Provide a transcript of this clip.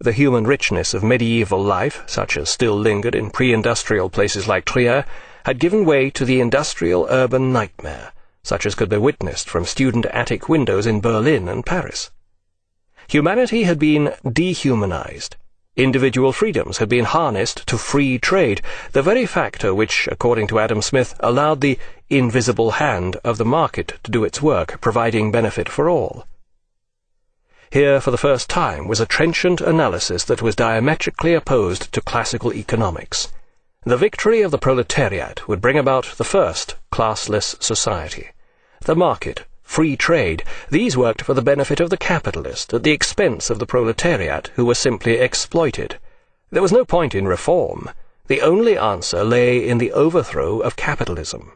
The human richness of medieval life, such as still lingered in pre-industrial places like Trier, had given way to the industrial urban nightmare, such as could be witnessed from student attic windows in Berlin and Paris. Humanity had been dehumanized. Individual freedoms had been harnessed to free trade, the very factor which, according to Adam Smith, allowed the invisible hand of the market to do its work, providing benefit for all. Here, for the first time, was a trenchant analysis that was diametrically opposed to classical economics. The victory of the proletariat would bring about the first classless society. The market, free trade, these worked for the benefit of the capitalist at the expense of the proletariat, who were simply exploited. There was no point in reform. The only answer lay in the overthrow of capitalism.